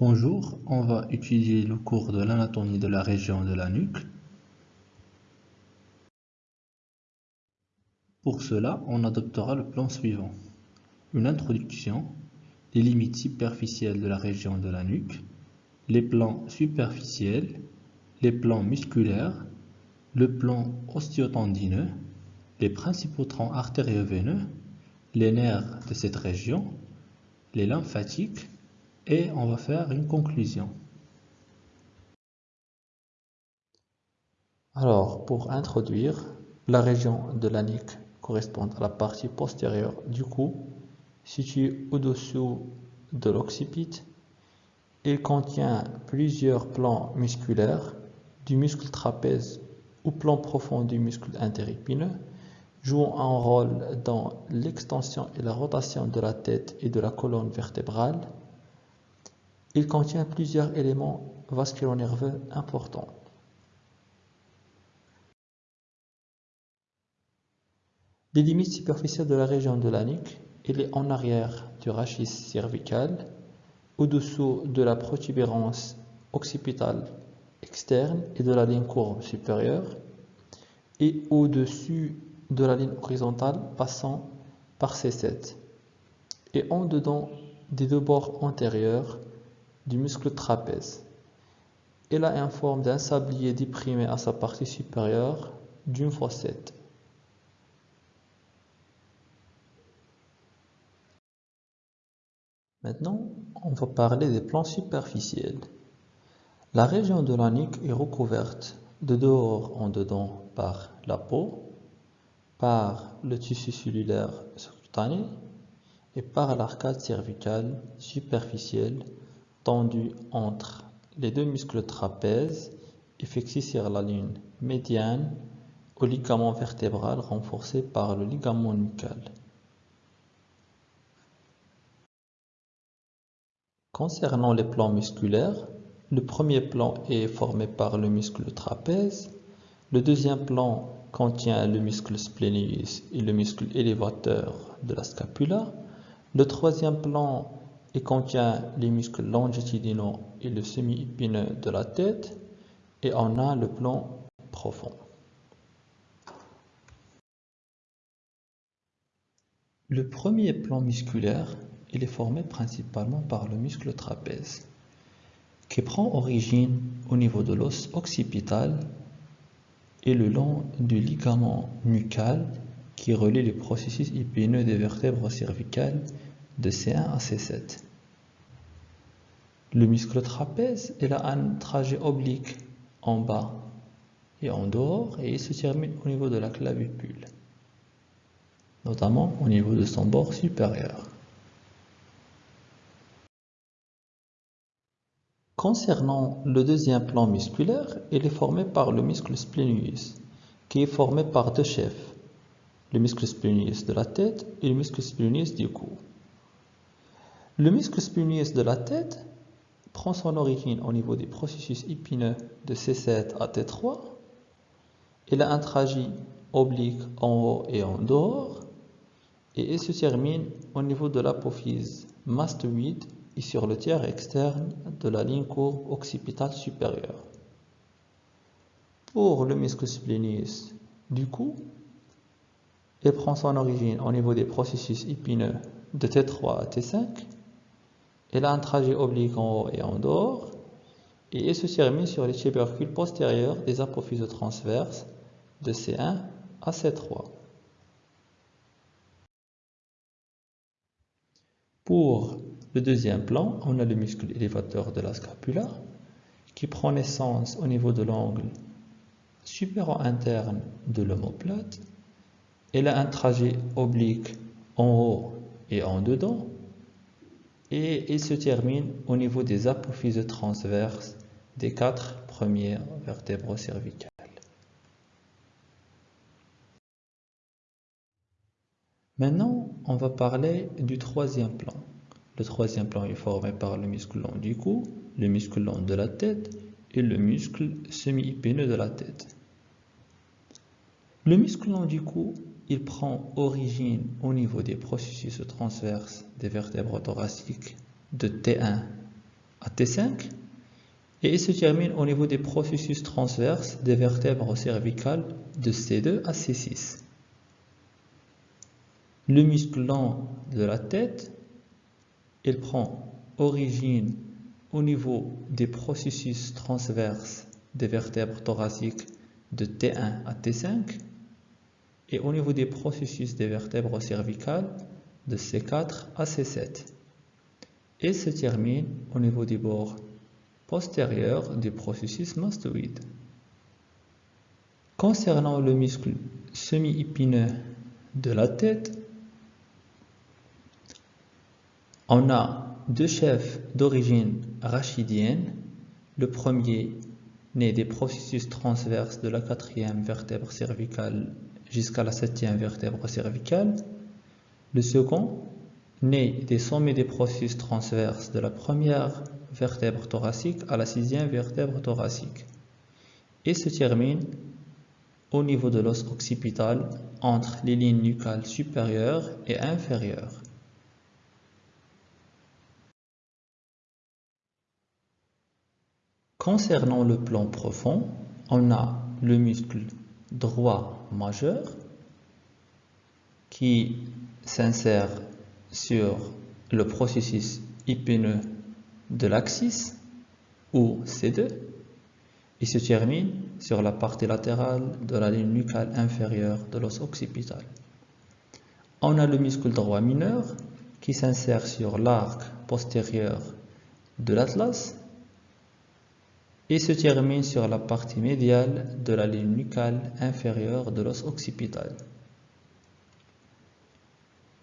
Bonjour, on va étudier le cours de l'anatomie de la région de la nuque. Pour cela, on adoptera le plan suivant. Une introduction, les limites superficielles de la région de la nuque, les plans superficiels, les plans musculaires, le plan osteotendineux, les principaux troncs artério-veineux, les nerfs de cette région, les lymphatiques, et on va faire une conclusion. Alors, pour introduire, la région de la nuque correspond à la partie postérieure du cou, située au-dessous de l'occipite. Il contient plusieurs plans musculaires, du muscle trapèze ou plan profond du muscle interépineux, jouant un rôle dans l'extension et la rotation de la tête et de la colonne vertébrale, il contient plusieurs éléments vasculo-nerveux importants. Les limites superficielles de la région de la nuque, il est en arrière du rachis cervical, au-dessous de la protubérance occipitale externe et de la ligne courbe supérieure, et au-dessus de la ligne horizontale passant par C7, et en dedans des deux bords antérieurs du muscle trapèze. Elle a une forme d'un sablier déprimé à sa partie supérieure d'une fossette. Maintenant, on va parler des plans superficiels. La région de la nuque est recouverte de dehors en dedans par la peau, par le tissu cellulaire sous-cutané et par l'arcade cervicale superficielle tendu entre les deux muscles trapèzes et fixé sur la ligne médiane au ligament vertébral renforcé par le ligament nucal. Concernant les plans musculaires, le premier plan est formé par le muscle trapèze, le deuxième plan contient le muscle splenius et le muscle élévateur de la scapula, le troisième plan il contient les muscles longitudinaux et le semi-épineux de la tête et on a le plan profond. Le premier plan musculaire, est formé principalement par le muscle trapèze, qui prend origine au niveau de l'os occipital et le long du ligament nucal qui relie les processus épineux des vertèbres cervicales de C1 à C7. Le muscle trapèze il a un trajet oblique en bas et en dehors et il se termine au niveau de la clavicule, notamment au niveau de son bord supérieur. Concernant le deuxième plan musculaire, il est formé par le muscle splenius, qui est formé par deux chefs, le muscle splenius de la tête et le muscle splenius du cou. Le muscle splenius de la tête prend son origine au niveau des processus épineux de C7 à T3. Il a un trajet oblique en haut et en dehors et il se termine au niveau de l'apophyse mastoïde et sur le tiers externe de la ligne courbe occipitale supérieure. Pour le muscle splenius du cou, il prend son origine au niveau des processus épineux de T3 à T5 elle a un trajet oblique en haut et en dehors, et elle se termine sur les tubercules postérieurs des apophyses transverses de C1 à C3. Pour le deuxième plan, on a le muscle élévateur de la scapula qui prend naissance au niveau de l'angle supéro-interne de l'omoplate. Elle a un trajet oblique en haut et en dedans et il se termine au niveau des apophyses transverses des quatre premières vertèbres cervicales. Maintenant, on va parler du troisième plan. Le troisième plan est formé par le muscle long du cou, le muscle long de la tête et le muscle semi-épineux de la tête. Le muscle long du cou il prend origine au niveau des processus transverses des vertèbres thoraciques de T1 à T5 et il se termine au niveau des processus transverses des vertèbres cervicales de C2 à C6. Le muscle lent de la tête, il prend origine au niveau des processus transverses des vertèbres thoraciques de T1 à T5 et au niveau des processus des vertèbres cervicales de C4 à C7 et se termine au niveau des bords postérieurs du processus mastoïde. Concernant le muscle semi-épineux de la tête, on a deux chefs d'origine rachidienne. Le premier né des processus transverses de la quatrième vertèbre cervicale jusqu'à la septième vertèbre cervicale. Le second né des sommets des processus transverses de la première vertèbre thoracique à la sixième vertèbre thoracique et se termine au niveau de l'os occipital entre les lignes nucales supérieures et inférieures. Concernant le plan profond, on a le muscle droit majeur qui s'insère sur le processus épineux de l'axis ou C2 et se termine sur la partie latérale de la ligne nucale inférieure de l'os occipital. On a le muscle droit mineur qui s'insère sur l'arc postérieur de l'atlas et se termine sur la partie médiale de la ligne nucale inférieure de l'os occipital.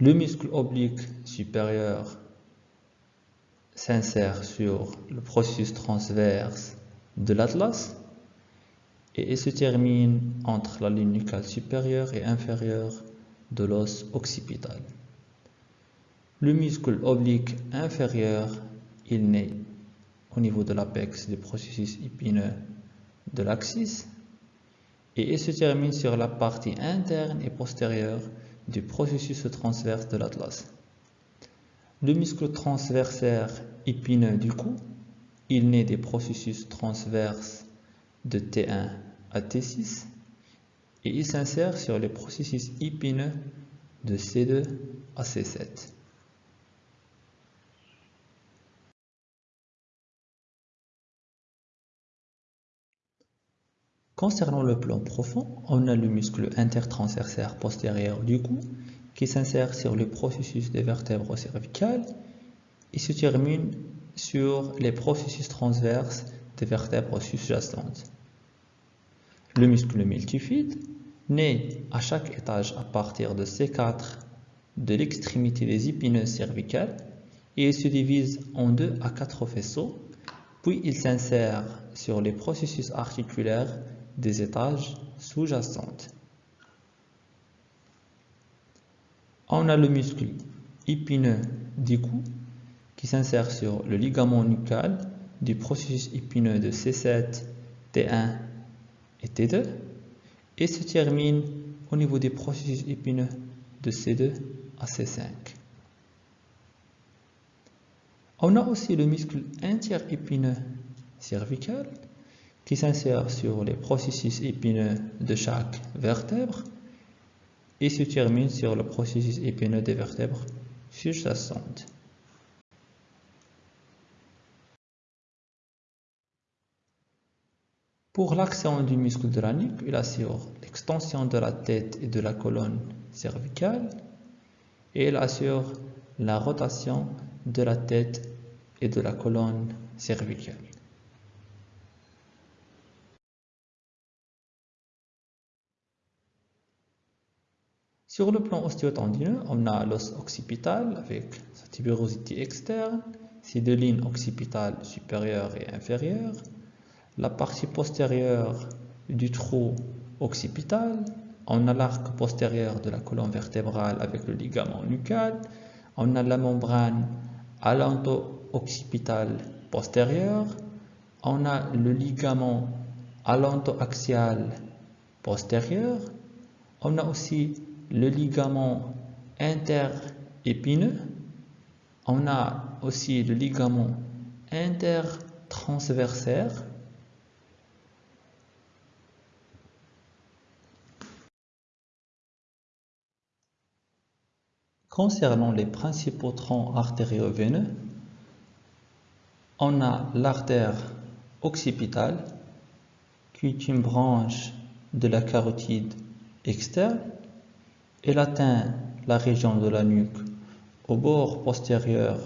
Le muscle oblique supérieur s'insère sur le processus transverse de l'atlas et se termine entre la ligne nucale supérieure et inférieure de l'os occipital. Le muscle oblique inférieur, il naît au niveau de l'apex du processus épineux de l'axis et il se termine sur la partie interne et postérieure du processus transverse de l'atlas. Le muscle transversaire épineux du cou, il naît des processus transverses de T1 à T6 et il s'insère sur les processus épineux de C2 à C7. Concernant le plan profond, on a le muscle intertransversaire postérieur du cou qui s'insère sur le processus des vertèbres cervicales et se termine sur les processus transverses des vertèbres sous-jacentes. Le muscle multifide naît à chaque étage à partir de C4 de l'extrémité des épineuses cervicales et il se divise en deux à quatre faisceaux, puis il s'insère sur les processus articulaires des étages sous-jacentes. On a le muscle épineux du cou qui s'insère sur le ligament nucal du processus épineux de C7, T1 et T2 et se termine au niveau des processus épineux de C2 à C5. On a aussi le muscle interépineux cervical qui s'insère sur les processus épineux de chaque vertèbre et se termine sur le processus épineux des vertèbres sous-jacentes. Pour l'action du muscle de la nuque, il assure l'extension de la tête et de la colonne cervicale et il assure la rotation de la tête et de la colonne cervicale. Sur le plan ostéotendineux, on a l'os occipital avec sa tuberosité externe, ses deux lignes occipitales supérieures et inférieures, la partie postérieure du trou occipital, on a l'arc postérieur de la colonne vertébrale avec le ligament nucal, on a la membrane allanto-occipitale postérieure, on a le ligament allanto-axial postérieur, on a aussi le ligament interépineux. On a aussi le ligament intertransversaire Concernant les principaux troncs artério-veineux, on a l'artère occipitale qui est une branche de la carotide externe. Elle atteint la région de la nuque au bord postérieur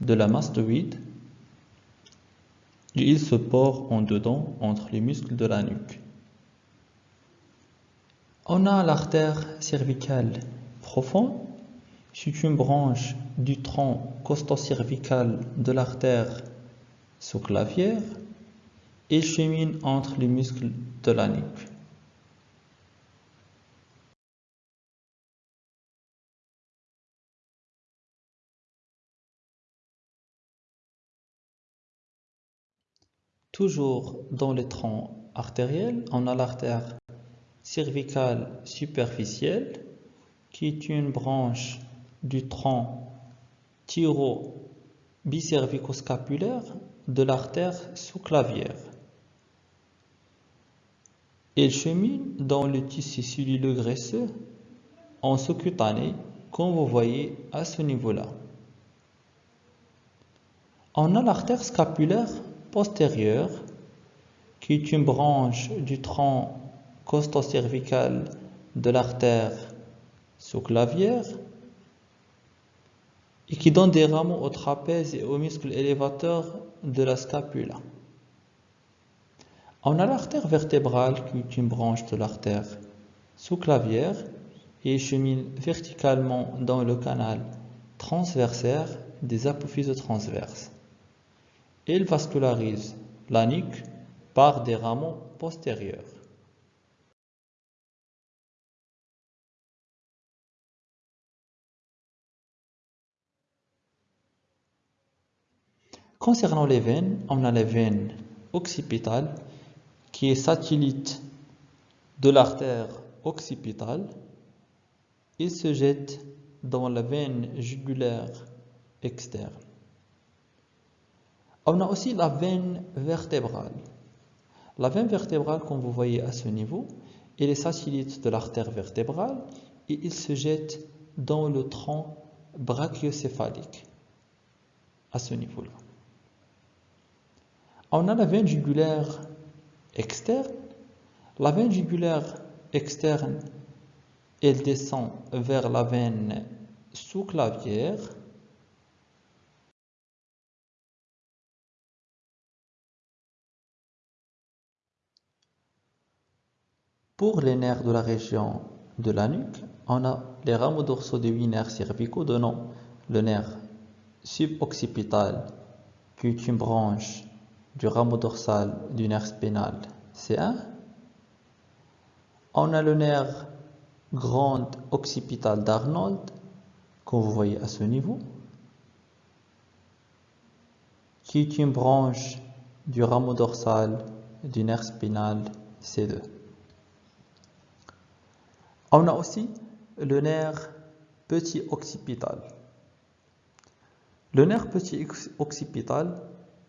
de la mastoïde et il se porte en dedans entre les muscles de la nuque. On a l'artère cervicale profonde c'est une branche du tronc costo-cervical de l'artère sous-clavière et chemine entre les muscles de la nuque. Toujours dans les troncs artériels, on a l'artère cervicale superficielle qui est une branche du tronc thyro-bicervico-scapulaire de l'artère sous-clavière. Elle chemine dans le tissu celluleux graisseux en sous-cutané, comme vous voyez à ce niveau-là. On a l'artère scapulaire postérieure, qui est une branche du tronc costo-cervical de l'artère sous-clavière et qui donne des rameaux au trapèze et aux muscles élévateurs de la scapula. On a l'artère vertébrale qui est une branche de l'artère sous-clavière et chemine verticalement dans le canal transversaire des apophyses transverses. Elle vascularise la nuque par des rameaux postérieurs. Concernant les veines, on a les veines occipitales qui est satellite de l'artère occipitale. Il se jette dans la veine jugulaire externe. On a aussi la veine vertébrale. La veine vertébrale, comme vous voyez à ce niveau, elle est satellite de l'artère vertébrale et il se jette dans le tronc brachiocéphalique à ce niveau-là. On a la veine jugulaire externe. La veine jugulaire externe, elle descend vers la veine sous-clavière. Pour les nerfs de la région de la nuque, on a les rameaux dorsaux des huit nerfs cervicaux donnant le nerf suboccipital qui est une branche du rameau dorsal du nerf spinal C1. On a le nerf grand occipital d'Arnold, que vous voyez à ce niveau, qui est une branche du rameau dorsal du nerf spinal C2. On a aussi le nerf petit occipital. Le nerf petit occipital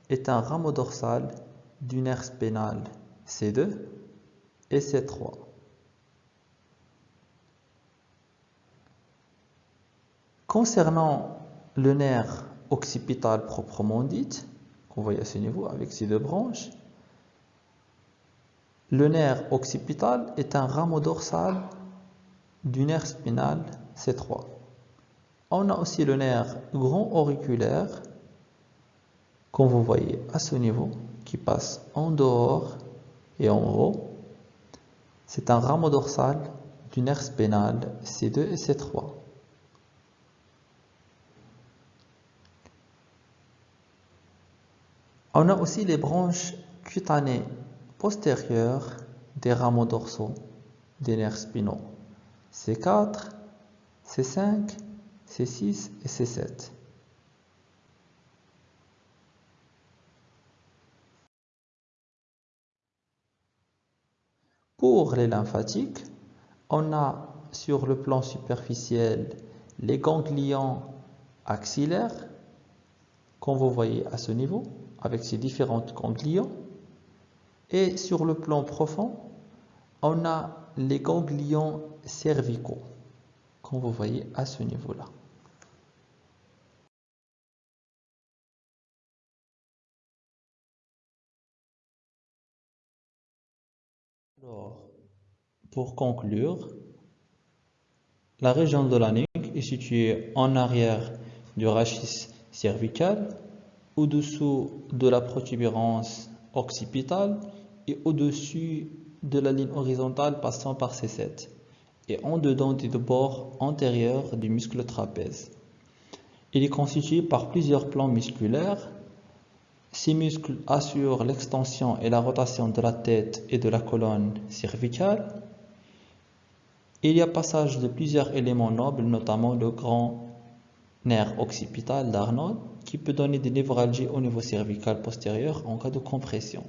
est un rameau dorsal du nerf spinal C2 et C3. Concernant le nerf occipital proprement dit, qu'on voit à ce niveau avec ces deux branches, le nerf occipital est un rameau dorsal du nerf spinal C3. On a aussi le nerf grand auriculaire comme vous voyez à ce niveau, qui passe en dehors et en haut, c'est un rameau dorsal du nerf spinal C2 et C3. On a aussi les branches cutanées postérieures des rameaux dorsaux des nerfs spinaux C4, C5, C6 et C7. Pour les lymphatiques, on a sur le plan superficiel les ganglions axillaires, comme vous voyez à ce niveau, avec ses différentes ganglions. Et sur le plan profond, on a les ganglions cervicaux, comme vous voyez à ce niveau-là. Alors, pour conclure, la région de la nuque est située en arrière du rachis cervical, au-dessous de la protubérance occipitale et au-dessus de la ligne horizontale passant par C7 et en dedans du bord antérieur du muscle trapèze. Il est constitué par plusieurs plans musculaires. Ces muscles assurent l'extension et la rotation de la tête et de la colonne cervicale. Il y a passage de plusieurs éléments nobles, notamment le grand nerf occipital d'Arnold, qui peut donner des névralgies au niveau cervical postérieur en cas de compression.